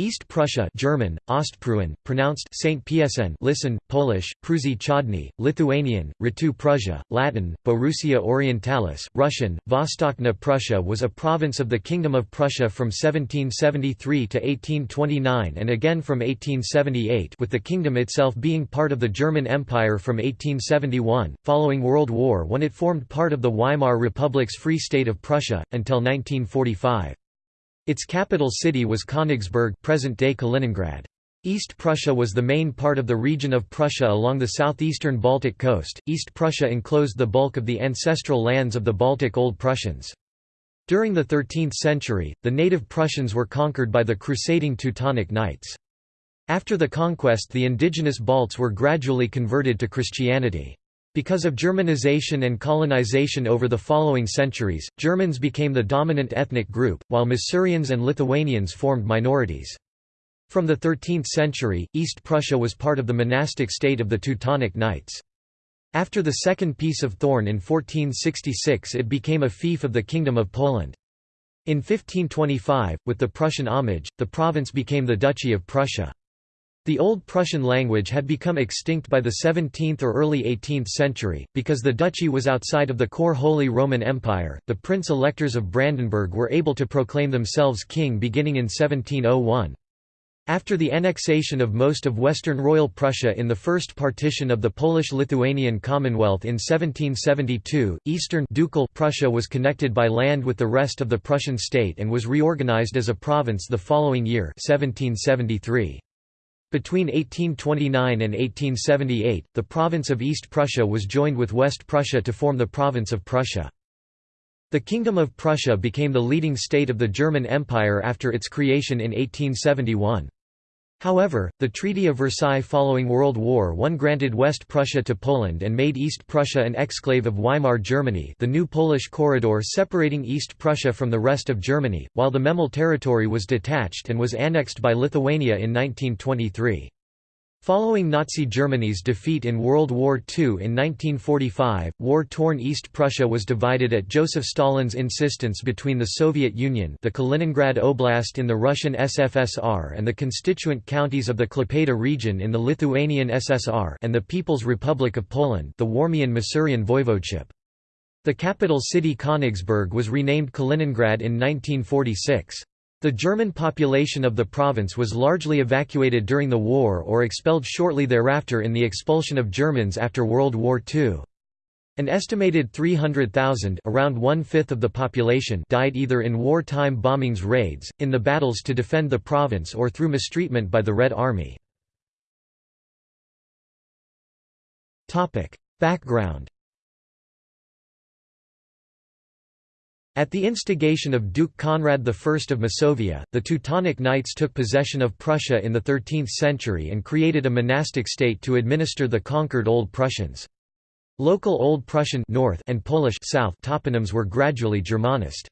East Prussia German, Ostpreußen, pronounced Saint Piesen listen, Polish, Prusi Chodny, Lithuanian, Ritu Prussia, Latin, Borussia Orientalis, Russian, Vostokna Prussia was a province of the Kingdom of Prussia from 1773 to 1829 and again from 1878 with the kingdom itself being part of the German Empire from 1871. Following World War I it formed part of the Weimar Republic's Free State of Prussia, until 1945. Its capital city was Königsberg present-day Kaliningrad. East Prussia was the main part of the region of Prussia along the southeastern Baltic coast. East Prussia enclosed the bulk of the ancestral lands of the Baltic Old Prussians. During the 13th century, the native Prussians were conquered by the crusading Teutonic Knights. After the conquest the indigenous Balts were gradually converted to Christianity. Because of Germanization and colonization over the following centuries, Germans became the dominant ethnic group, while Masurians and Lithuanians formed minorities. From the 13th century, East Prussia was part of the monastic state of the Teutonic Knights. After the Second Peace of Thorn in 1466 it became a fief of the Kingdom of Poland. In 1525, with the Prussian homage, the province became the Duchy of Prussia. The Old Prussian language had become extinct by the 17th or early 18th century, because the duchy was outside of the core Holy Roman Empire. The prince electors of Brandenburg were able to proclaim themselves king beginning in 1701. After the annexation of most of western Royal Prussia in the first partition of the Polish-Lithuanian Commonwealth in 1772, eastern ducal Prussia was connected by land with the rest of the Prussian state and was reorganized as a province the following year 1773. Between 1829 and 1878, the province of East Prussia was joined with West Prussia to form the province of Prussia. The Kingdom of Prussia became the leading state of the German Empire after its creation in 1871. However, the Treaty of Versailles following World War I granted West Prussia to Poland and made East Prussia an exclave of Weimar Germany the new Polish corridor separating East Prussia from the rest of Germany, while the Memel territory was detached and was annexed by Lithuania in 1923. Following Nazi Germany's defeat in World War II in 1945, war-torn East Prussia was divided at Joseph Stalin's insistence between the Soviet Union the Kaliningrad Oblast in the Russian SFSR and the constituent counties of the Klaipėda region in the Lithuanian SSR and the People's Republic of Poland the Warmian-Masurian Voivodeship. The capital city Königsberg was renamed Kaliningrad in 1946. The German population of the province was largely evacuated during the war or expelled shortly thereafter in the expulsion of Germans after World War II. An estimated 300,000 around one-fifth of the population died either in wartime bombings raids, in the battles to defend the province or through mistreatment by the Red Army. Background At the instigation of Duke Conrad I of Masovia, the Teutonic Knights took possession of Prussia in the 13th century and created a monastic state to administer the conquered Old Prussians. Local Old Prussian North and Polish South toponyms were gradually Germanist.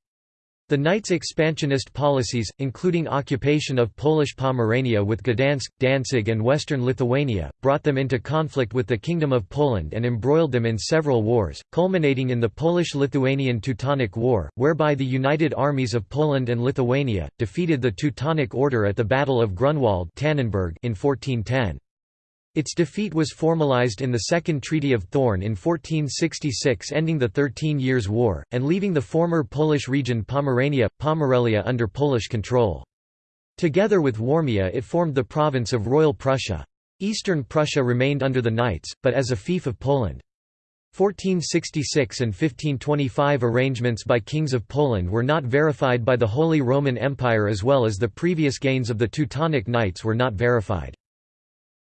The Knights' expansionist policies, including occupation of Polish Pomerania with Gdansk, Danzig and western Lithuania, brought them into conflict with the Kingdom of Poland and embroiled them in several wars, culminating in the Polish-Lithuanian Teutonic War, whereby the united armies of Poland and Lithuania, defeated the Teutonic Order at the Battle of Grunwald in 1410. Its defeat was formalized in the Second Treaty of Thorn in 1466 ending the Thirteen Years' War, and leaving the former Polish region Pomerania, Pomerelia under Polish control. Together with Warmia it formed the province of Royal Prussia. Eastern Prussia remained under the Knights, but as a fief of Poland. 1466 and 1525 arrangements by kings of Poland were not verified by the Holy Roman Empire as well as the previous gains of the Teutonic Knights were not verified.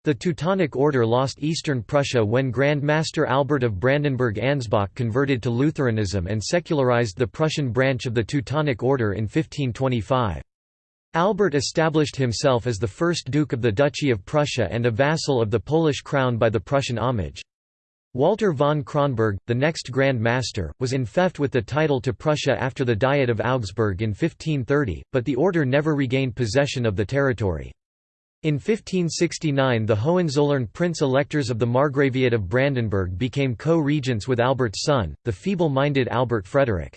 The Teutonic Order lost eastern Prussia when Grand Master Albert of Brandenburg-Ansbach converted to Lutheranism and secularized the Prussian branch of the Teutonic Order in 1525. Albert established himself as the first Duke of the Duchy of Prussia and a vassal of the Polish crown by the Prussian homage. Walter von Kronberg, the next Grand Master, was enfeoffed with the title to Prussia after the Diet of Augsburg in 1530, but the order never regained possession of the territory. In 1569 the Hohenzollern prince-electors of the Margraviate of Brandenburg became co-regents with Albert's son, the feeble-minded Albert Frederick.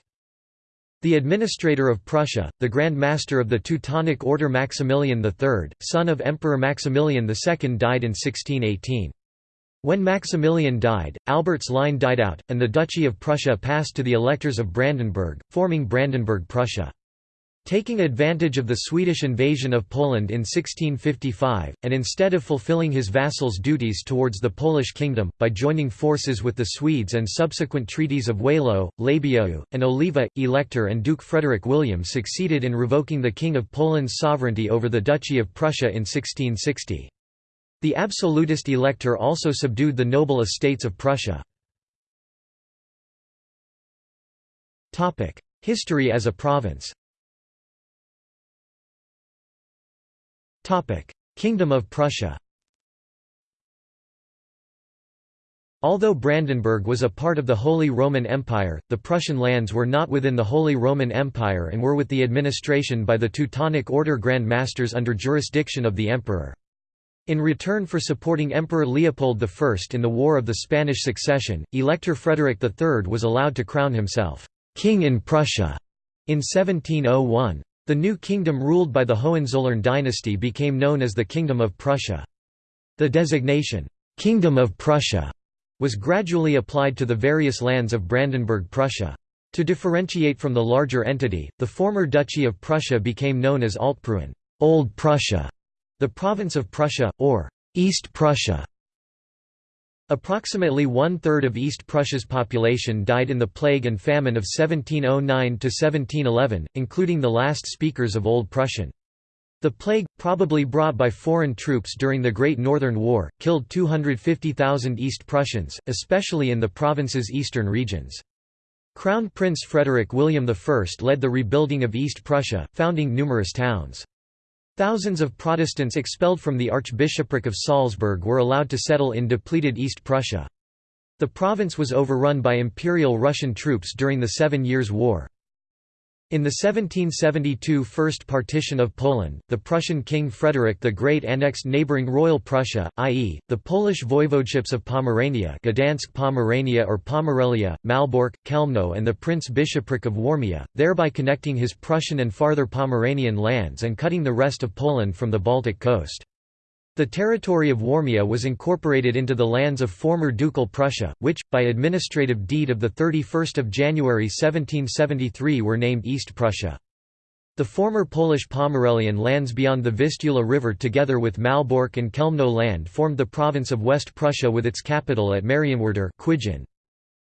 The administrator of Prussia, the Grand Master of the Teutonic Order Maximilian III, son of Emperor Maximilian II died in 1618. When Maximilian died, Albert's line died out, and the Duchy of Prussia passed to the electors of Brandenburg, forming Brandenburg-Prussia. Taking advantage of the Swedish invasion of Poland in 1655, and instead of fulfilling his vassal's duties towards the Polish kingdom, by joining forces with the Swedes and subsequent treaties of Wehlau, Labiau, and Oliva, Elector and Duke Frederick William succeeded in revoking the King of Poland's sovereignty over the Duchy of Prussia in 1660. The absolutist elector also subdued the noble estates of Prussia. History as a province Kingdom of Prussia Although Brandenburg was a part of the Holy Roman Empire, the Prussian lands were not within the Holy Roman Empire and were with the administration by the Teutonic Order Grand Masters under jurisdiction of the Emperor. In return for supporting Emperor Leopold I in the War of the Spanish Succession, Elector Frederick III was allowed to crown himself, «King in Prussia» in 1701. The new kingdom ruled by the Hohenzollern dynasty became known as the Kingdom of Prussia. The designation, "'Kingdom of Prussia' was gradually applied to the various lands of Brandenburg-Prussia. To differentiate from the larger entity, the former Duchy of Prussia became known as Altpreußen Old Prussia", the province of Prussia, or East Prussia. Approximately one-third of East Prussia's population died in the plague and famine of 1709–1711, including the last speakers of Old Prussian. The plague, probably brought by foreign troops during the Great Northern War, killed 250,000 East Prussians, especially in the province's eastern regions. Crown Prince Frederick William I led the rebuilding of East Prussia, founding numerous towns. Thousands of Protestants expelled from the Archbishopric of Salzburg were allowed to settle in depleted East Prussia. The province was overrun by Imperial Russian troops during the Seven Years' War. In the 1772 First Partition of Poland, the Prussian King Frederick the Great annexed neighbouring Royal Prussia, i.e., the Polish voivodeships of Pomerania Gdansk Pomerania or Pomerelia, Malbork, Chełmno and the Prince-Bishopric of Warmia, thereby connecting his Prussian and farther Pomeranian lands and cutting the rest of Poland from the Baltic coast. The territory of Warmia was incorporated into the lands of former Ducal Prussia, which, by administrative deed of 31 January 1773 were named East Prussia. The former Polish Pomerelian lands beyond the Vistula River together with Malbork and Chełmno land formed the province of West Prussia with its capital at Marienwerder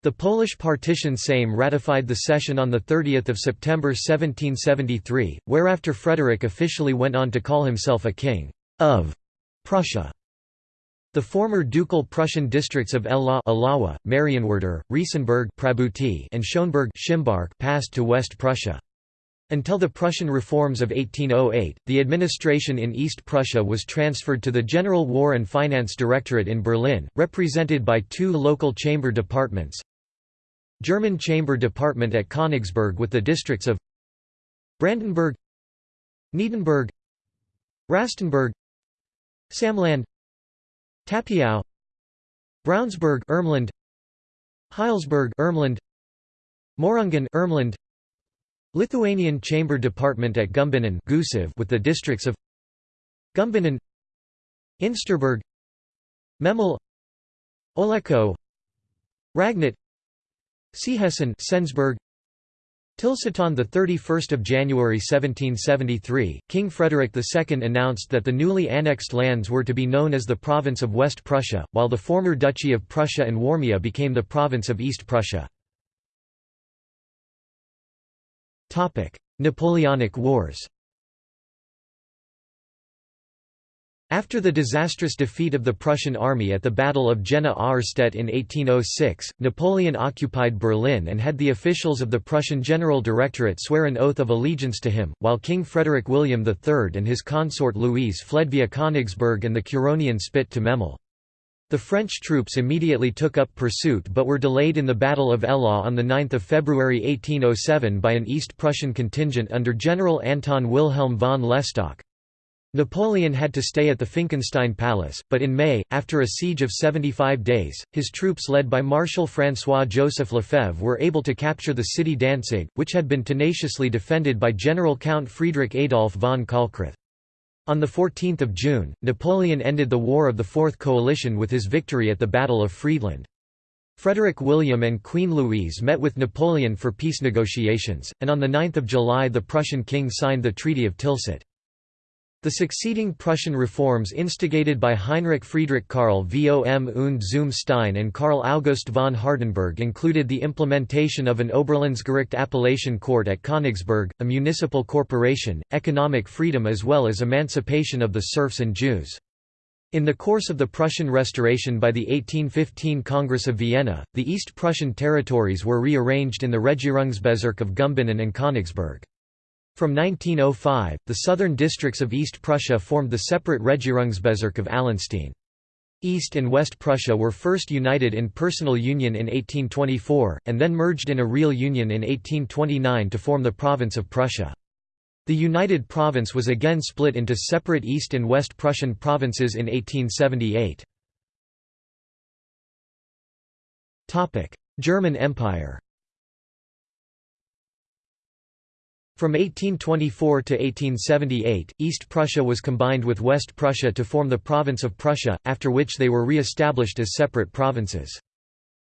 The Polish partition Sejm ratified the cession on 30 September 1773, whereafter Frederick officially went on to call himself a king of Prussia. The former ducal Prussian districts of Ella Alawa, Marienwerder, Riesenburg Prabuty, and Schönberg Szymbark passed to West Prussia. Until the Prussian reforms of 1808, the administration in East Prussia was transferred to the General War and Finance Directorate in Berlin, represented by two local chamber departments German Chamber Department at Königsberg with the districts of Brandenburg Neidenburg Rastenburg Samland Tapiau Braunsberg Ermland Heilsberg Ermland Mohrungen Ermland Lithuanian Chamber Department at Gumbinnen with the districts of Gumbinnen Insterburg Memel Oletzko Ragnit Seehesten Sensburg Tilsatan 31 January 1773, King Frederick II announced that the newly annexed lands were to be known as the province of West Prussia, while the former Duchy of Prussia and Warmia became the province of East Prussia. Napoleonic Wars After the disastrous defeat of the Prussian army at the Battle of Jena-Auerstedt in 1806, Napoleon occupied Berlin and had the officials of the Prussian General Directorate swear an oath of allegiance to him, while King Frederick William III and his consort Louise fled via Königsberg and the Curonian Spit to Memel. The French troops immediately took up pursuit but were delayed in the Battle of Eylau on 9 February 1807 by an East Prussian contingent under General Anton Wilhelm von L'Estocq. Napoleon had to stay at the Finkenstein Palace, but in May, after a siege of 75 days, his troops led by Marshal François-Joseph Lefebvre were able to capture the city Danzig, which had been tenaciously defended by General Count Friedrich Adolf von Kalkreuth. On 14 June, Napoleon ended the War of the Fourth Coalition with his victory at the Battle of Friedland. Frederick William and Queen Louise met with Napoleon for peace negotiations, and on 9 July the Prussian king signed the Treaty of Tilsit. The succeeding Prussian reforms instigated by Heinrich Friedrich Karl vom und zum Stein and Karl August von Hardenberg included the implementation of an Oberlandesgericht appellation court at Königsberg, a municipal corporation, economic freedom as well as emancipation of the serfs and Jews. In the course of the Prussian restoration by the 1815 Congress of Vienna, the East Prussian territories were rearranged in the Regierungsbezirk of Gumbinnen and Königsberg. From 1905, the southern districts of East Prussia formed the separate Regierungsbezirk of Allenstein. East and West Prussia were first united in personal union in 1824, and then merged in a real union in 1829 to form the province of Prussia. The united province was again split into separate East and West Prussian provinces in 1878. German Empire From 1824 to 1878, East Prussia was combined with West Prussia to form the province of Prussia, after which they were re-established as separate provinces.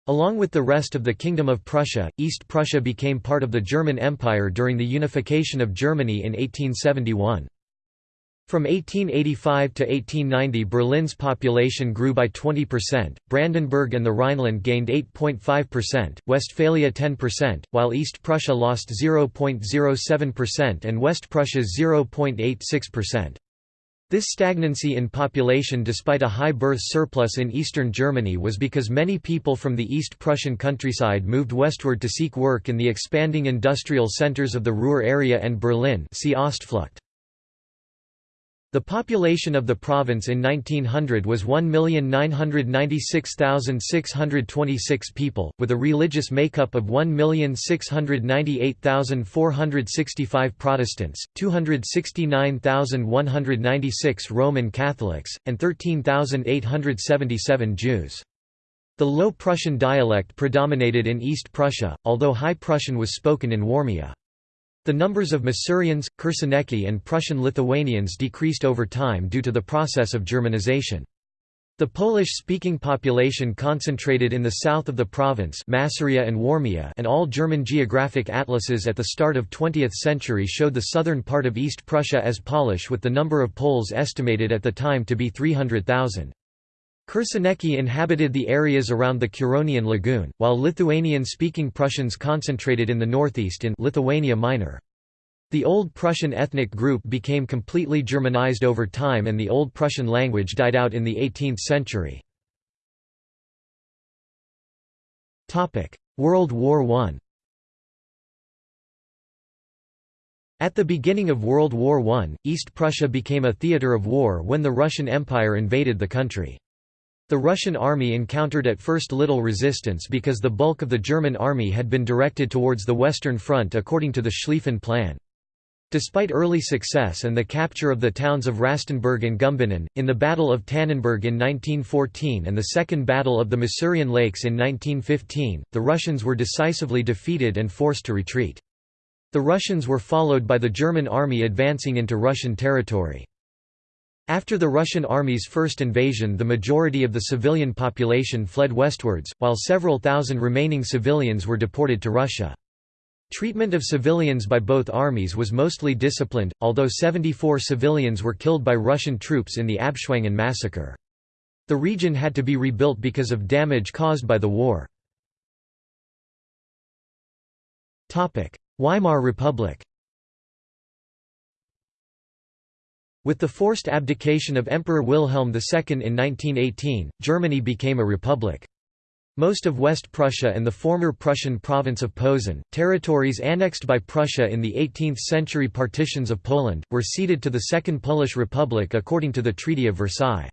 Along with the rest of the Kingdom of Prussia, East Prussia became part of the German Empire during the unification of Germany in 1871. From 1885 to 1890 Berlin's population grew by 20%, Brandenburg and the Rhineland gained 8.5%, Westphalia 10%, while East Prussia lost 0.07% and West Prussia 0.86%. This stagnancy in population despite a high birth surplus in eastern Germany was because many people from the East Prussian countryside moved westward to seek work in the expanding industrial centers of the Ruhr area and Berlin see Ostflucht. The population of the province in 1900 was 1,996,626 people, with a religious makeup of 1,698,465 Protestants, 269,196 Roman Catholics, and 13,877 Jews. The Low Prussian dialect predominated in East Prussia, although High Prussian was spoken in Warmia. The numbers of Masurians, Kursenieki and Prussian Lithuanians decreased over time due to the process of Germanization. The Polish-speaking population concentrated in the south of the province Masuria and Warmia and all German geographic atlases at the start of 20th century showed the southern part of East Prussia as Polish with the number of Poles estimated at the time to be 300,000. Kursenieki inhabited the areas around the Curonian Lagoon, while Lithuanian-speaking Prussians concentrated in the northeast in Lithuania Minor. The Old Prussian ethnic group became completely Germanized over time and the Old Prussian language died out in the 18th century. World War I At the beginning of World War I, East Prussia became a theatre of war when the Russian Empire invaded the country. The Russian army encountered at first little resistance because the bulk of the German army had been directed towards the Western Front according to the Schlieffen Plan. Despite early success and the capture of the towns of Rastenburg and Gumbinnen, in the Battle of Tannenberg in 1914 and the Second Battle of the Masurian Lakes in 1915, the Russians were decisively defeated and forced to retreat. The Russians were followed by the German army advancing into Russian territory. After the Russian army's first invasion the majority of the civilian population fled westwards, while several thousand remaining civilians were deported to Russia. Treatment of civilians by both armies was mostly disciplined, although 74 civilians were killed by Russian troops in the Abschwangen massacre. The region had to be rebuilt because of damage caused by the war. Weimar Republic With the forced abdication of Emperor Wilhelm II in 1918, Germany became a republic. Most of West Prussia and the former Prussian province of Posen, territories annexed by Prussia in the 18th-century partitions of Poland, were ceded to the Second Polish Republic according to the Treaty of Versailles.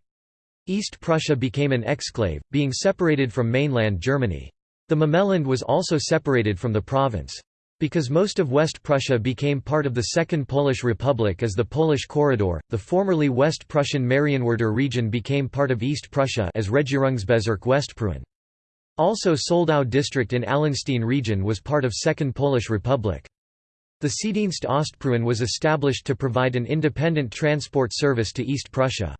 East Prussia became an exclave, being separated from mainland Germany. The Memelland was also separated from the province. Because most of West Prussia became part of the Second Polish Republic as the Polish Corridor, the formerly West Prussian Marienwerder region became part of East Prussia as Regierungsbezirk Westpreußen. Also Soldau district in Allenstein region was part of Second Polish Republic. The Seedienst Ostpreußen was established to provide an independent transport service to East Prussia.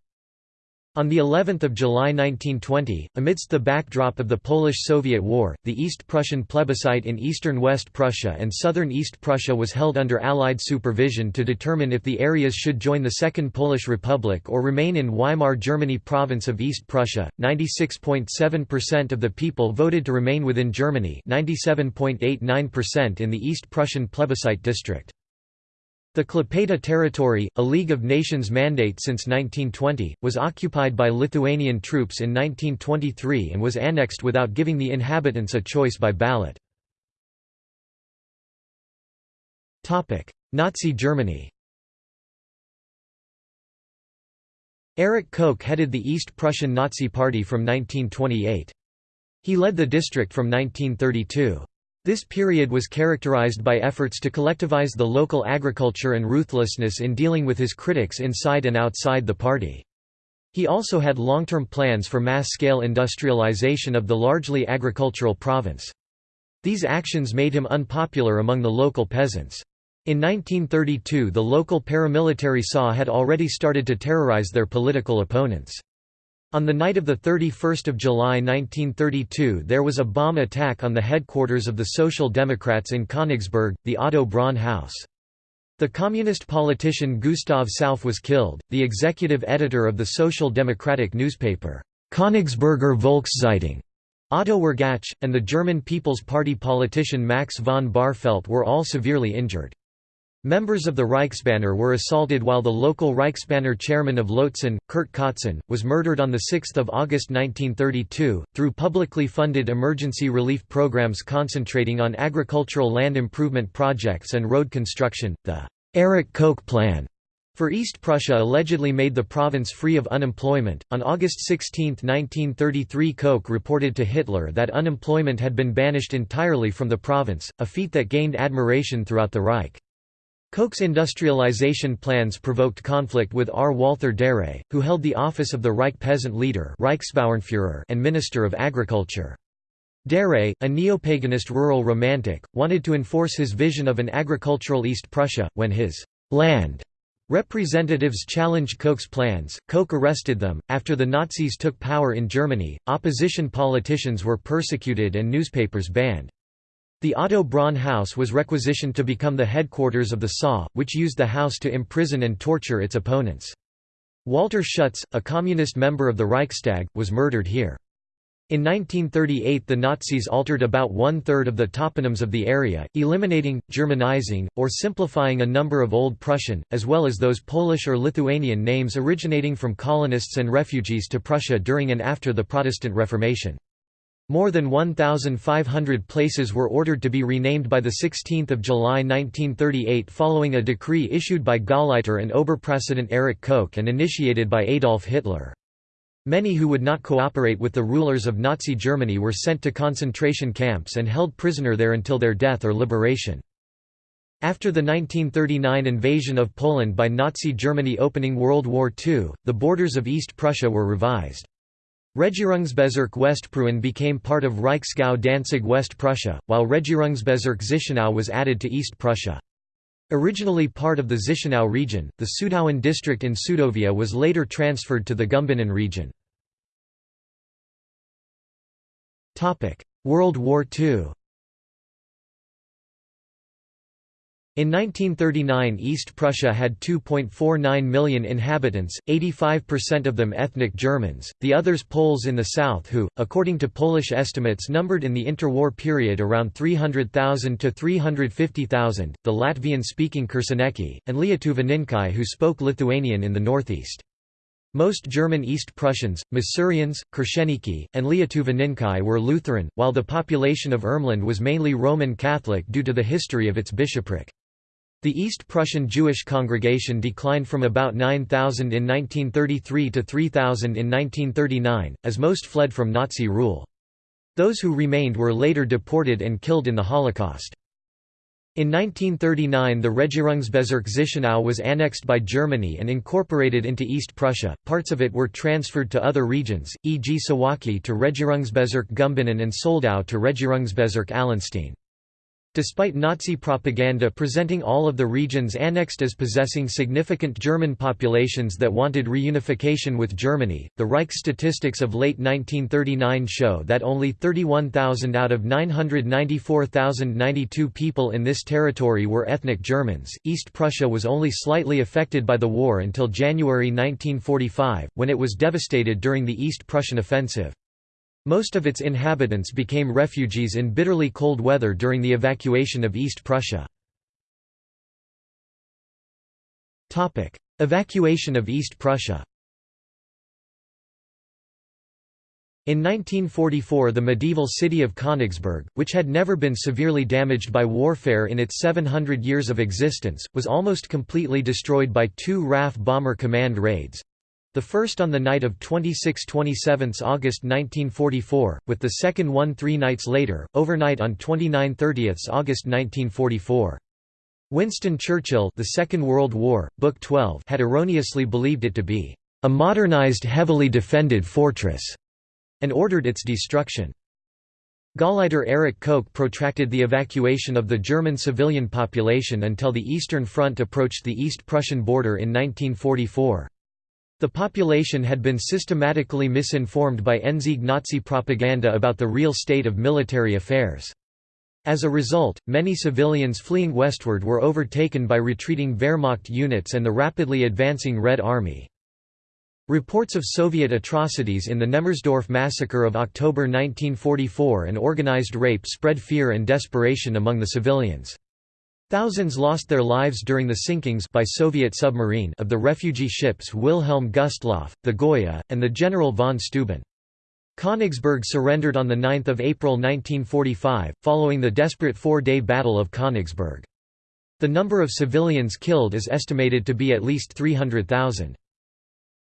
On the 11th of July 1920, amidst the backdrop of the Polish-Soviet War, the East Prussian plebiscite in eastern West Prussia and southern East Prussia was held under Allied supervision to determine if the areas should join the Second Polish Republic or remain in Weimar Germany province of East Prussia. 96.7% of the people voted to remain within Germany, 97.89% in the East Prussian plebiscite district. The Klaipėda territory, a League of Nations mandate since 1920, was occupied by Lithuanian troops in 1923 and was annexed without giving the inhabitants a choice by ballot. Nazi Germany Erich Koch headed the East Prussian Nazi Party from 1928. He led the district from 1932. This period was characterized by efforts to collectivize the local agriculture and ruthlessness in dealing with his critics inside and outside the party. He also had long-term plans for mass-scale industrialization of the largely agricultural province. These actions made him unpopular among the local peasants. In 1932 the local paramilitary SA had already started to terrorize their political opponents. On the night of 31 July 1932 there was a bomb attack on the headquarters of the Social Democrats in Königsberg, the Otto Braun House. The communist politician Gustav Sauf was killed, the executive editor of the Social Democratic newspaper, Königsberger Volkszeitung, Otto Wyrgatsch, and the German People's Party politician Max von Bahrfeldt were all severely injured. Members of the Reichsbanner were assaulted while the local Reichsbanner chairman of Lötzen, Kurt Kotzan, was murdered on 6 August 1932, through publicly funded emergency relief programs concentrating on agricultural land improvement projects and road construction. The Erich Koch Plan for East Prussia allegedly made the province free of unemployment. On August 16, 1933, Koch reported to Hitler that unemployment had been banished entirely from the province, a feat that gained admiration throughout the Reich. Koch's industrialization plans provoked conflict with R. Walther Darré, who held the office of the Reich peasant leader Reichsbauernführer and Minister of Agriculture. Darré, a neopaganist rural romantic, wanted to enforce his vision of an agricultural East Prussia, when his «land» representatives challenged Koch's plans, Koch arrested them. After the Nazis took power in Germany, opposition politicians were persecuted and newspapers banned. The Otto Braun House was requisitioned to become the headquarters of the SA, which used the house to imprison and torture its opponents. Walter Schütz, a communist member of the Reichstag, was murdered here. In 1938 the Nazis altered about one-third of the toponyms of the area, eliminating, Germanizing, or simplifying a number of Old Prussian, as well as those Polish or Lithuanian names originating from colonists and refugees to Prussia during and after the Protestant Reformation. More than 1,500 places were ordered to be renamed by 16 July 1938 following a decree issued by Gauleiter and Oberpräsident Erich Koch and initiated by Adolf Hitler. Many who would not cooperate with the rulers of Nazi Germany were sent to concentration camps and held prisoner there until their death or liberation. After the 1939 invasion of Poland by Nazi Germany opening World War II, the borders of East Prussia were revised. Regierungsbezirk Westpreußen became part of Reichsgau Danzig West Prussia, while Regierungsbezirk Zichenau was added to East Prussia. Originally part of the Zichenau region, the Sudauen district in Sudovia was later transferred to the Gumbinnen region. World War II In 1939 East Prussia had 2.49 million inhabitants, 85% of them ethnic Germans, the others Poles in the south who, according to Polish estimates numbered in the interwar period around 300,000 to 350,000, the Latvian-speaking Kursenieki, and Lietuvininkai who spoke Lithuanian in the northeast. Most German East Prussians, Masurians, Kursenieki, and Lietuvininkai were Lutheran, while the population of Ermland was mainly Roman Catholic due to the history of its bishopric. The East Prussian Jewish congregation declined from about 9,000 in 1933 to 3,000 in 1939, as most fled from Nazi rule. Those who remained were later deported and killed in the Holocaust. In 1939 the Regierungsbezirk Zichenau was annexed by Germany and incorporated into East Prussia, parts of it were transferred to other regions, e.g. Suwałki to Regierungsbezirk Gumbinnen and Soldau to Regierungsbezirk Allenstein. Despite Nazi propaganda presenting all of the regions annexed as possessing significant German populations that wanted reunification with Germany, the Reich statistics of late 1939 show that only 31,000 out of 994,092 people in this territory were ethnic Germans. East Prussia was only slightly affected by the war until January 1945, when it was devastated during the East Prussian offensive. Most of its inhabitants became refugees in bitterly cold weather during the evacuation of East Prussia. Evacuation of East Prussia. In 1944 the medieval city of Königsberg, which had never been severely damaged by warfare in its 700 years of existence, was almost completely destroyed by two RAF bomber command raids, the first on the night of 26–27 August 1944, with the second one three nights later, overnight on 29–30 August 1944. Winston Churchill the Second World War, Book 12 had erroneously believed it to be a modernized heavily defended fortress, and ordered its destruction. Gauleiter Erich Koch protracted the evacuation of the German civilian population until the Eastern Front approached the East Prussian border in 1944. The population had been systematically misinformed by Endsieg Nazi propaganda about the real state of military affairs. As a result, many civilians fleeing westward were overtaken by retreating Wehrmacht units and the rapidly advancing Red Army. Reports of Soviet atrocities in the Nemmersdorf massacre of October 1944 and organized rape spread fear and desperation among the civilians. Thousands lost their lives during the sinkings by Soviet submarine of the refugee ships Wilhelm Gustloff, the Goya, and the General von Steuben. Königsberg surrendered on 9 April 1945, following the desperate four-day Battle of Königsberg. The number of civilians killed is estimated to be at least 300,000.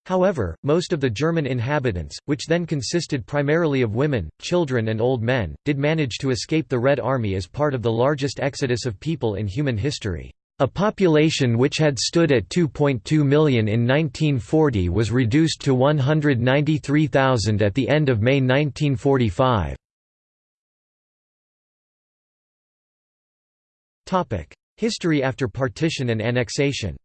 However, most of the German inhabitants, which then consisted primarily of women, children and old men, did manage to escape the Red Army as part of the largest exodus of people in human history. A population which had stood at 2.2 million in 1940 was reduced to 193,000 at the end of May 1945. History after partition and annexation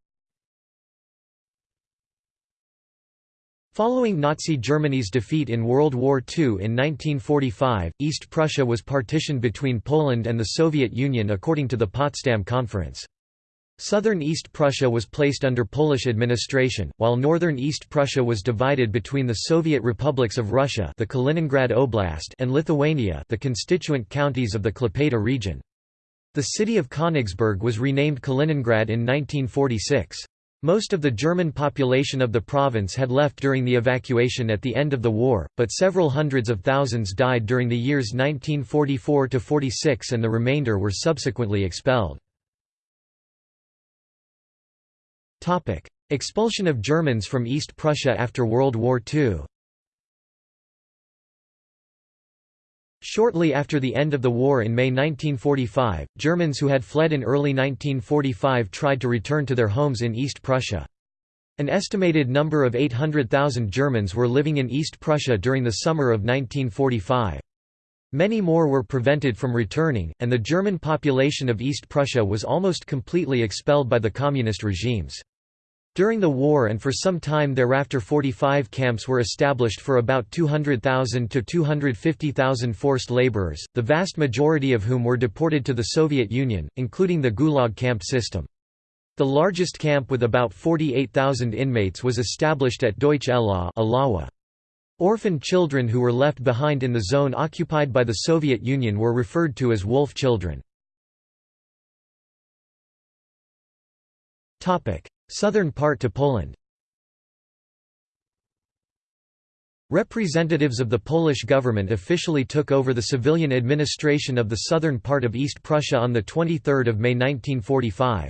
Following Nazi Germany's defeat in World War II in 1945, East Prussia was partitioned between Poland and the Soviet Union according to the Potsdam Conference. Southern East Prussia was placed under Polish administration, while northern East Prussia was divided between the Soviet republics of Russia the Kaliningrad Oblast and Lithuania the constituent counties of the Klaipėda region. The city of Königsberg was renamed Kaliningrad in 1946. Most of the German population of the province had left during the evacuation at the end of the war, but several hundreds of thousands died during the years 1944–46 and the remainder were subsequently expelled. Expulsion of Germans from East Prussia after World War II Shortly after the end of the war in May 1945, Germans who had fled in early 1945 tried to return to their homes in East Prussia. An estimated number of 800,000 Germans were living in East Prussia during the summer of 1945. Many more were prevented from returning, and the German population of East Prussia was almost completely expelled by the communist regimes. During the war and for some time thereafter 45 camps were established for about 200,000 to 250,000 forced laborers, the vast majority of whom were deported to the Soviet Union, including the Gulag camp system. The largest camp with about 48,000 inmates was established at Deutsch Ilawa. Orphan children who were left behind in the zone occupied by the Soviet Union were referred to as wolf children. Southern part to Poland Representatives of the Polish government officially took over the civilian administration of the southern part of East Prussia on 23 May 1945.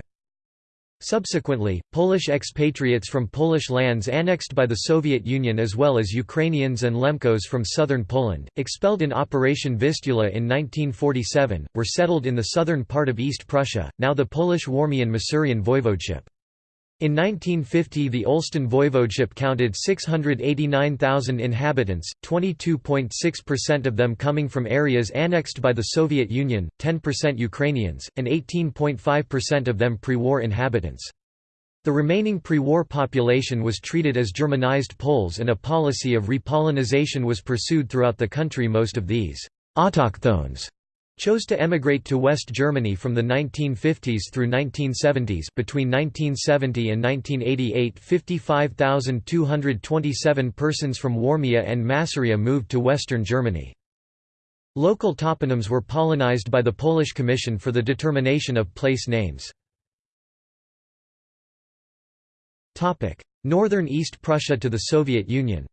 Subsequently, Polish expatriates from Polish lands annexed by the Soviet Union as well as Ukrainians and Lemkos from southern Poland, expelled in Operation Vistula in 1947, were settled in the southern part of East Prussia, now the Polish Warmian-Masurian voivodeship. In 1950 the Olsztyn voivodeship counted 689,000 inhabitants, 22.6% of them coming from areas annexed by the Soviet Union, 10% Ukrainians, and 18.5% of them pre-war inhabitants. The remaining pre-war population was treated as Germanized Poles and a policy of repolonization was pursued throughout the country most of these autochthones chose to emigrate to West Germany from the 1950s through 1970s between 1970 and 1988 55,227 persons from Warmia and Masuria moved to western Germany. Local toponyms were polonized by the Polish Commission for the Determination of Place Names. Northern East Prussia to the Soviet Union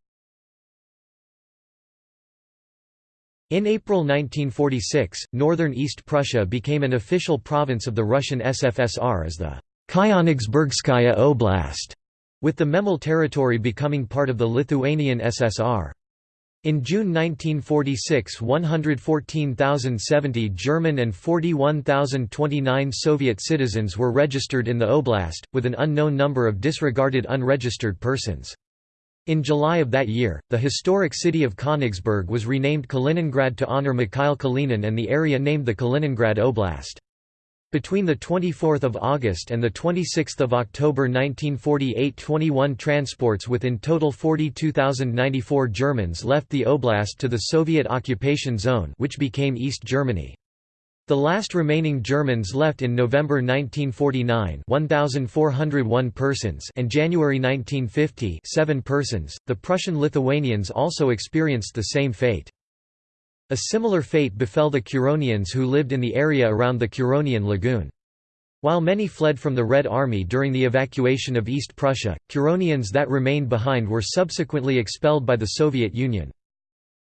In April 1946, northern East Prussia became an official province of the Russian SFSR as the Kyonigsbergskaya Oblast, with the Memel territory becoming part of the Lithuanian SSR. In June 1946 114,070 German and 41,029 Soviet citizens were registered in the oblast, with an unknown number of disregarded unregistered persons. In July of that year, the historic city of Königsberg was renamed Kaliningrad to honor Mikhail Kalinin and the area named the Kaliningrad Oblast. Between 24 August and 26 October 1948 21 transports with in total 42,094 Germans left the oblast to the Soviet occupation zone which became East Germany. The last remaining Germans left in November 1949 1,401 persons and January 1950 7 persons. The Prussian Lithuanians also experienced the same fate. A similar fate befell the Curonians who lived in the area around the Curonian Lagoon. While many fled from the Red Army during the evacuation of East Prussia, Curonians that remained behind were subsequently expelled by the Soviet Union.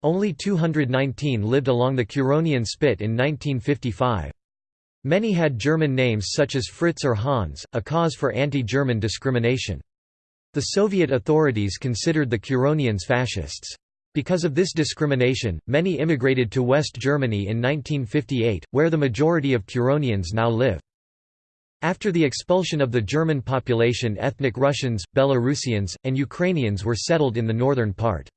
Only 219 lived along the Curonian Spit in 1955. Many had German names such as Fritz or Hans, a cause for anti-German discrimination. The Soviet authorities considered the Curonians fascists. Because of this discrimination, many immigrated to West Germany in 1958, where the majority of Curonians now live. After the expulsion of the German population ethnic Russians, Belarusians, and Ukrainians were settled in the northern part.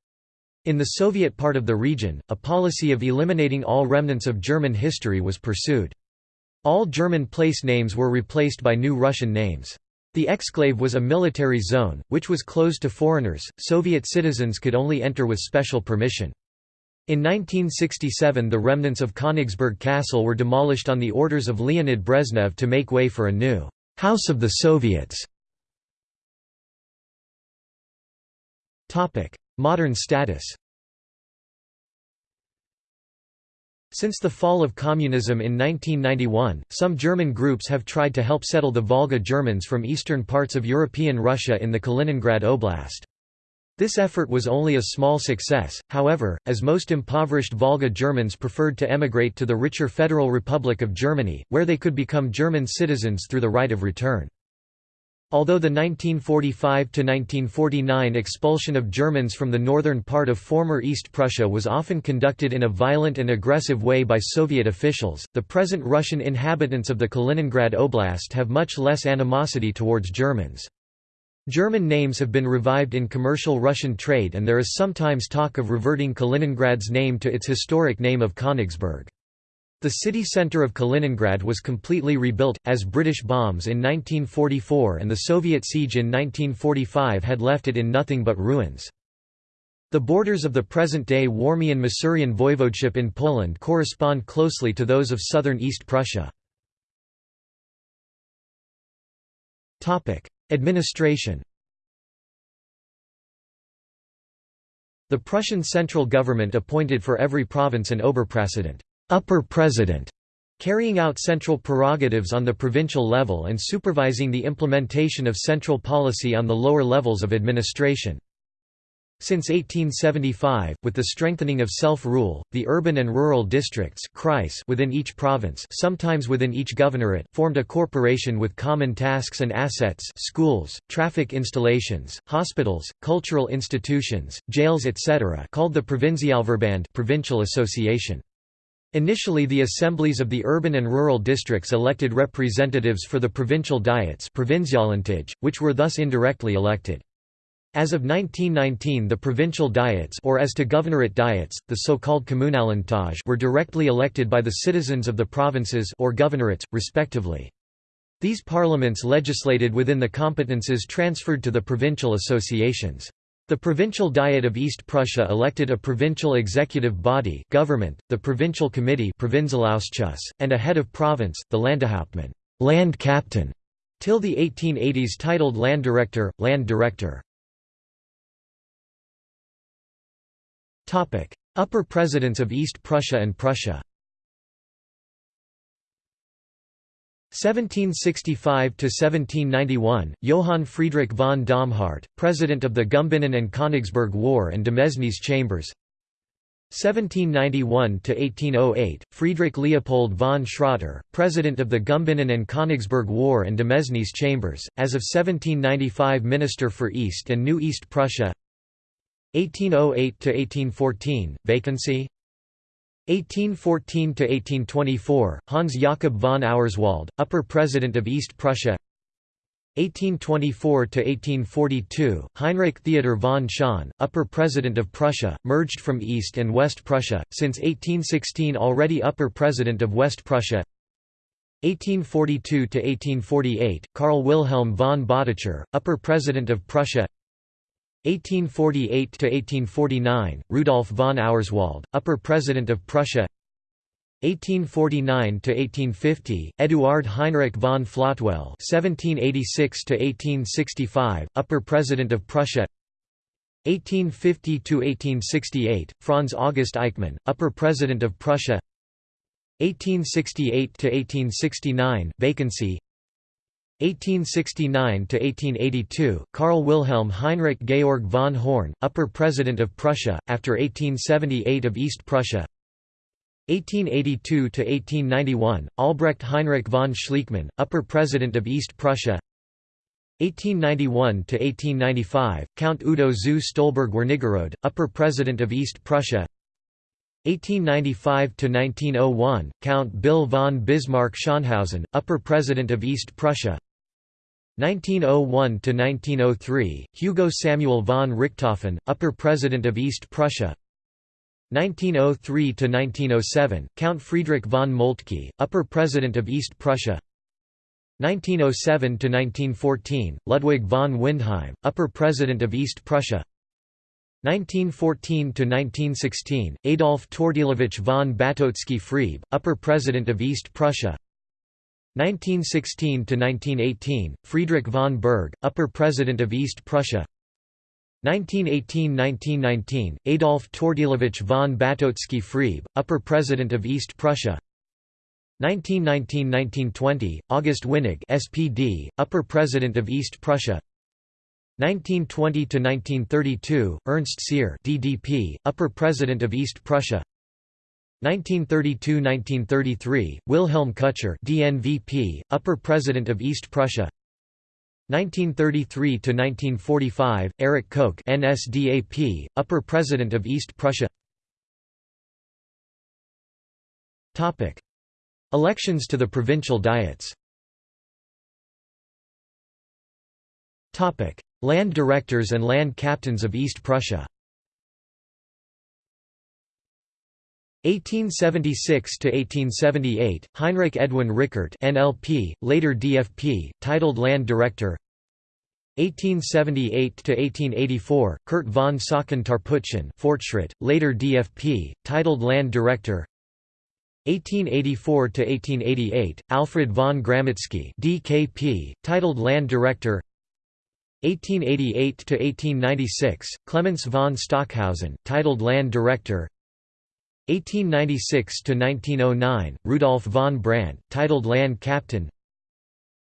In the Soviet part of the region, a policy of eliminating all remnants of German history was pursued. All German place names were replaced by new Russian names. The exclave was a military zone, which was closed to foreigners, Soviet citizens could only enter with special permission. In 1967 the remnants of Königsberg Castle were demolished on the orders of Leonid Brezhnev to make way for a new «House of the Soviets». Modern status Since the fall of communism in 1991, some German groups have tried to help settle the Volga Germans from eastern parts of European Russia in the Kaliningrad Oblast. This effort was only a small success, however, as most impoverished Volga Germans preferred to emigrate to the richer Federal Republic of Germany, where they could become German citizens through the right of return. Although the 1945–1949 expulsion of Germans from the northern part of former East Prussia was often conducted in a violent and aggressive way by Soviet officials, the present Russian inhabitants of the Kaliningrad Oblast have much less animosity towards Germans. German names have been revived in commercial Russian trade and there is sometimes talk of reverting Kaliningrad's name to its historic name of Königsberg. The city centre of Kaliningrad was completely rebuilt, as British bombs in 1944 and the Soviet siege in 1945 had left it in nothing but ruins. The borders of the present-day Warmian-Masurian voivodeship in Poland correspond closely to those of southern East Prussia. Administration The Prussian central government appointed for every province an Oberpräsident upper president, carrying out central prerogatives on the provincial level and supervising the implementation of central policy on the lower levels of administration. Since 1875, with the strengthening of self-rule, the urban and rural districts within each province sometimes within each governorate formed a corporation with common tasks and assets schools, traffic installations, hospitals, cultural institutions, jails etc. called the Provinzialverband provincial association. Initially the assemblies of the urban and rural districts elected representatives for the provincial diets which were thus indirectly elected. As of 1919 the provincial diets or as to governorate diets, the so-called Kommunallandtage were directly elected by the citizens of the provinces or governorates, respectively. These parliaments legislated within the competences transferred to the provincial associations. The Provincial Diet of East Prussia elected a provincial executive body government, the Provincial Committee and a head of province, the Landeshauptmann land captain", till the 1880s titled Landdirektor, Land Director. Upper Presidents of East Prussia and Prussia 1765 to 1791 Johann Friedrich von Domhardt president of the Gumbinnen and Königsberg War and Demesnes Chambers. 1791 to 1808 Friedrich Leopold von Schroeter president of the Gumbinnen and Königsberg War and Demesnes Chambers as of 1795 minister for East and New East Prussia. 1808 to 1814 vacancy 1814 to 1824 Hans Jakob von Auerswald upper president of East Prussia. 1824 to 1842 Heinrich Theodor von Schön upper president of Prussia merged from East and West Prussia since 1816 already upper president of West Prussia. 1842 to 1848 Karl Wilhelm von Bottcher upper president of Prussia 1848–1849, Rudolf von Auerswald, Upper President of Prussia 1849–1850, Eduard Heinrich von Flottwell (1786–1865), Upper President of Prussia. 1850–1868, Franz August Eichmann, Upper President of Prussia. 1868–1869, vacancy. 1869–1882, Karl Wilhelm Heinrich Georg von Horn, Upper President of Prussia, after 1878 of East Prussia. 1882–1891, Albrecht Heinrich von Schliekmann, Upper President of East Prussia. 1891–1895, Count Udo zu Stolberg-Wernigerode, Upper President of East Prussia. 1895–1901, Count Bill von Bismarck-Schönhausen, Upper President of East Prussia 1901–1903, Hugo Samuel von Richthofen, Upper President of East Prussia. 1903–1907, Count Friedrich von Moltke, Upper President of East Prussia. 1907–1914, Ludwig von Windheim, Upper President of East Prussia. 1914–1916, Adolf Tortilowicz von Batocki Friebe, Upper President of East Prussia 1916–1918, Friedrich von Berg, Upper President of East Prussia. 1918–1919, Adolf Tortilowicz von Batocki Friebe, Upper President of East Prussia. 1919–1920, August Winnig SPD, Upper President of East Prussia. 1920–1932, Ernst Siehr DDP, Upper President of East Prussia 1932–1933, Wilhelm Kutscher DNVP, Upper President of East Prussia. 1933–1945, Erich Koch NSDAP, Upper President of East Prussia. Elections to the provincial diets. Land directors and land captains of East Prussia 1876 to 1878 Heinrich Edwin Rickert NLP later DFP titled land director. 1878 to 1884 Kurt von Saucken Tarputschen Fortschritt later DFP titled land director. 1884 to 1888 Alfred von Gramatzki DKP titled land director. 1888 to 1896 Clemens von Stockhausen titled land director 1896–1909, Rudolf von Brandt, titled Land Captain.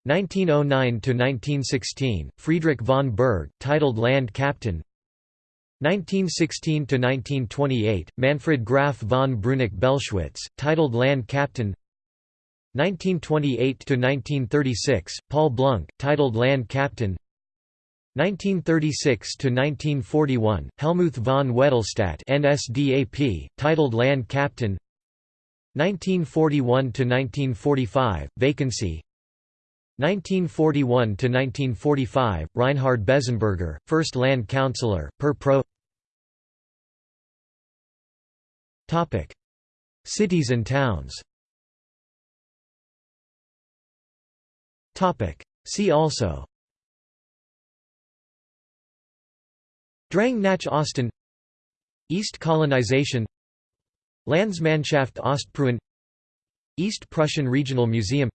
1909–1916, Friedrich von Berg, titled Land Captain. 1916–1928, Manfred Graf von Brünneck-Bellschwitz, titled Land Captain. 1928–1936, Paul Blunk, titled Land Captain 1936–1941, Helmuth von Wedelstadt NSDAP, titled Land Captain. 1941–1945, Vacancy. 1941–1945, Reinhard Bezzenberger, First Land Councillor, per pro. Cities and towns. See also Drang nach Osten East colonization Landsmannschaft Ostpreußen East Prussian Regional Museum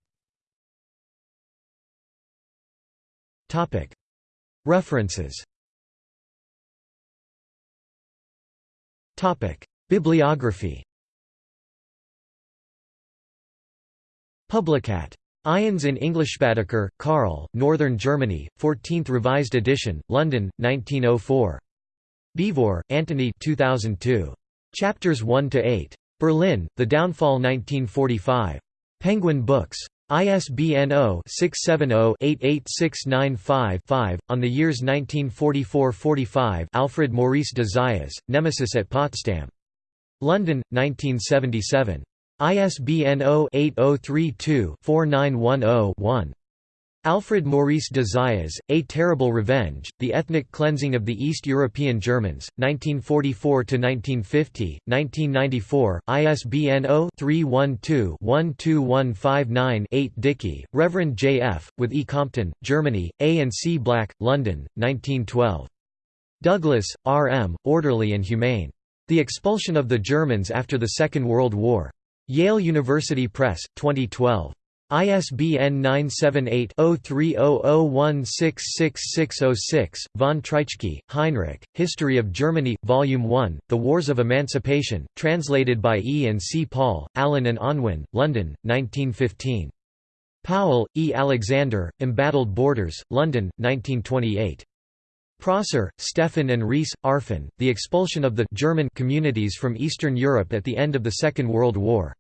References Bibliography Publicat. Ions in English. Englishspracher, Karl, Northern Germany, 14th revised edition, London, 1904. Beevor, Antony 2002. Chapters 1–8. Berlin, The Downfall 1945. Penguin Books. ISBN 0-670-88695-5. On the years 1944–45 Alfred Maurice de Zayas, Nemesis at Potsdam. London, 1977. ISBN 0-8032-4910-1. Alfred Maurice de Zayas, A Terrible Revenge, The Ethnic Cleansing of the East European Germans, 1944–1950, 1994, ISBN 0-312-12159-8 Dickey, Reverend J. F., with E. Compton, Germany, A. and C. Black, London, 1912. Douglas, R. M., Orderly and Humane. The Expulsion of the Germans After the Second World War. Yale University Press, 2012. ISBN 978-0300166606, von Treitschke, Heinrich, History of Germany, Volume 1, The Wars of Emancipation, translated by E. and C. Paul, Allen and Unwin, London, 1915. Powell, E. Alexander, Embattled Borders, London, 1928. Prosser, Stefan and Rees, Arfon, The Expulsion of the German Communities from Eastern Europe at the End of the Second World War.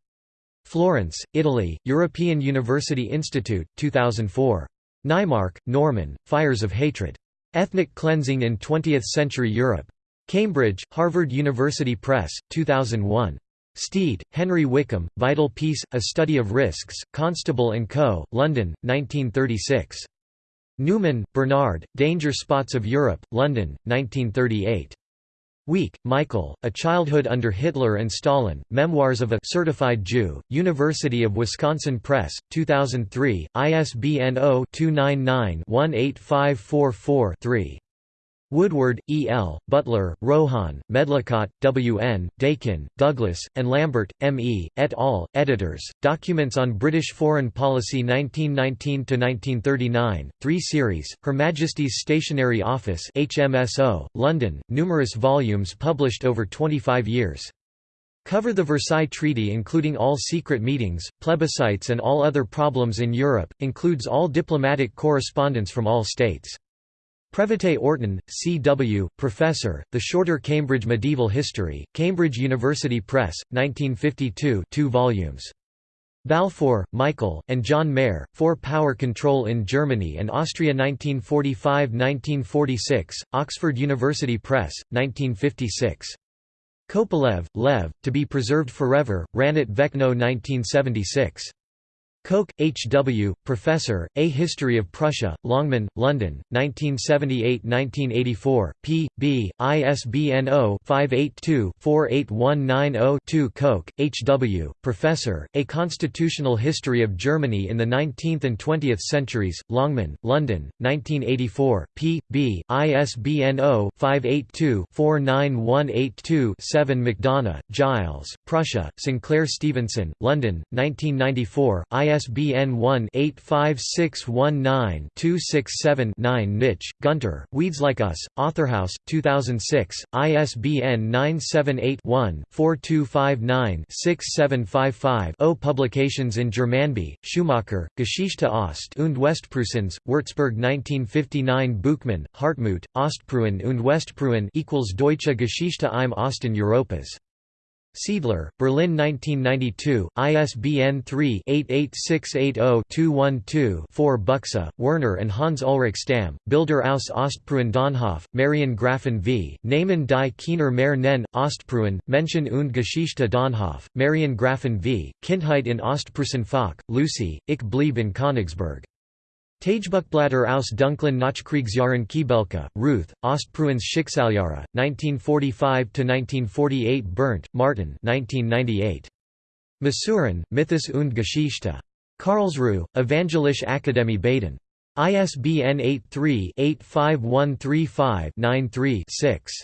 Florence, Italy, European University Institute, 2004. Naimark, Norman, Fires of Hatred. Ethnic Cleansing in Twentieth-Century Europe. Cambridge, Harvard University Press, 2001. Stead, Henry Wickham, Vital Peace, A Study of Risks, Constable & Co., London, 1936. Newman, Bernard, Danger Spots of Europe, London, 1938. Wieck, Michael, A Childhood Under Hitler and Stalin, Memoirs of a Certified Jew, University of Wisconsin Press, 2003, ISBN 0-299-18544-3. Woodward, E. L., Butler, Rohan, Medlicott, W. N., Dakin, Douglas, and Lambert, M. E., et al., editors, Documents on British Foreign Policy 1919–1939, 3 series, Her Majesty's Stationery Office HMSO, London, numerous volumes published over 25 years. Cover the Versailles Treaty including all secret meetings, plebiscites and all other problems in Europe, includes all diplomatic correspondence from all states. Previte Orton, C.W., Professor, The Shorter Cambridge Medieval History, Cambridge University Press, 1952 2 volumes. Balfour, Michael, and John Mayer, For Power Control in Germany and Austria 1945–1946, Oxford University Press, 1956. Kopelev, Lev, To Be Preserved Forever, Ranit Vecno 1976. Koch, H. W., Professor, A History of Prussia, Longman, London, 1978–1984, p. b. ISBN 0-582-48190-2 Koch, H. W., Professor, A Constitutional History of Germany in the Nineteenth and Twentieth Centuries, Longman, London, 1984, p. b. ISBN 0-582-49182-7 McDonough, Giles, Prussia, Sinclair Stevenson, London, 1994, IS ISBN 1-85619-267-9 Nitsch, Gunter, Weeds Like Us, Authorhouse, 2006, ISBN 978-1-4259-6755 O Publications in Germanby, Schumacher, Geschichte Ost und Westpreußens, Würzburg 1959 Boockmann, Hartmut, Ostpreußen und Westpreußen Deutsche Geschichte im Osten Europas. Siedler, Berlin 1992, ISBN 3-88680-212-4 Buxa, Werner and Hans-Ulrich Stamm, Bilder aus Ostpreußen Dönhoff, Marion Grafen v. Namen die Kiener mehr nennen, Ostpreußen, Menschen und Geschichte Dönhoff, Marion Grafen v. Kindheit in Ostpreußen Lucy, Ich blieb in Königsberg. Tagebuchblätter aus dunklen Nachkriegsjahren Kibelka, Ruth, Ostpreußens Schicksaljahre, 1945–1948 Berndt, Martin 1998. Masuren, Mythos und Geschichte. Karlsruhe, Evangelische Akademie Baden. ISBN 83-85135-93-6.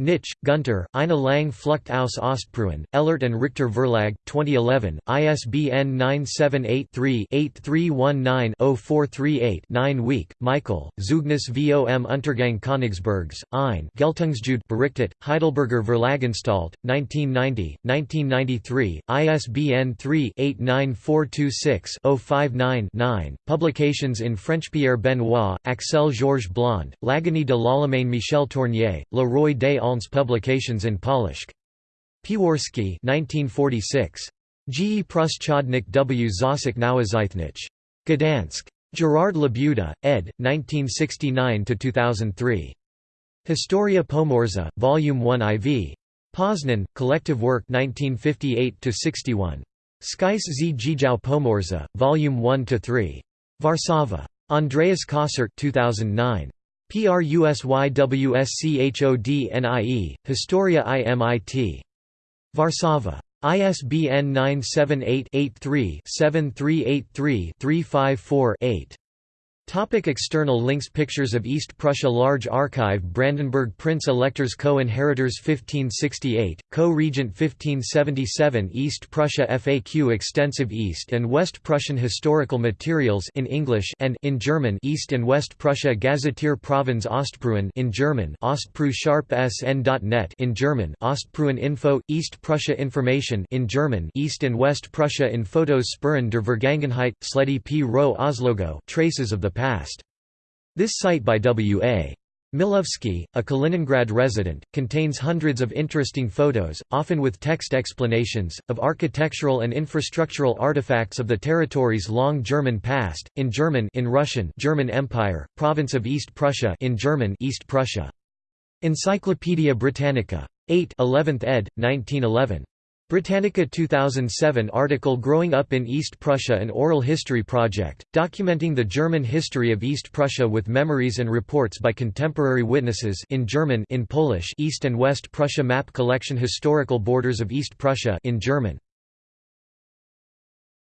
Nitsch, Gunter, Eine lang Flucht aus Ostpreußen, Ellert and Richter Verlag, 2011, ISBN 978-3-8319-0438-9 Wieck, Michael, Zeugnis vom Untergang Königsbergs, ein. Geltungsjude berichtet, Heidelberger Verlagsanstalt, 1990, 1993, ISBN 3-89426-059-9, Publications in French Pierre Benoit, Axel Georges Blond, L'Agonie de l'Allemagne Michel Tournier, Le Roi des Aulnes publications in Polish. Piworski 1946. G. Pruschodnik W. Zosik Nawazythnich. Gdansk. Gerard Labuda, ed. 1969–2003. Historia Pomorza, Volume 1 IV. Poznan, Collective Work 1958–61. Skys z Dział Pomorza, Volume 1–3. Warszawa. Andreas Kossert 2009. PRUSYWSCHODNIE, Historia IMIT. Warszawa. ISBN 978-83-7383-354-8. Topic external links Pictures of East Prussia Large Archive Brandenburg Prince Electors Co-Inheritors 1568, Co-Regent 1577 East Prussia FAQ Extensive East and West Prussian Historical Materials in English and in German East and West Prussia Gazetteer Provinz Ostpreußen in German Ostpreu-sn.net in German Ostpreußen Info, East Prussia Information in German East and West Prussia in Fotos Spuren der Vergangenheit, Sledy P. Rowe Oslogo Traces of the past. This site by W.A. Milewski, a Kaliningrad resident, contains hundreds of interesting photos, often with text explanations, of architectural and infrastructural artifacts of the territory's long German past, in German in Russian German Empire, province of East Prussia in German East Prussia. Encyclopædia Britannica. 8 11th ed., 1911. Britannica 2007 article Growing Up in East Prussia An Oral History Project, documenting the German history of East Prussia with memories and reports by contemporary witnesses in German in Polish East and West Prussia Map Collection Historical Borders of East Prussia in German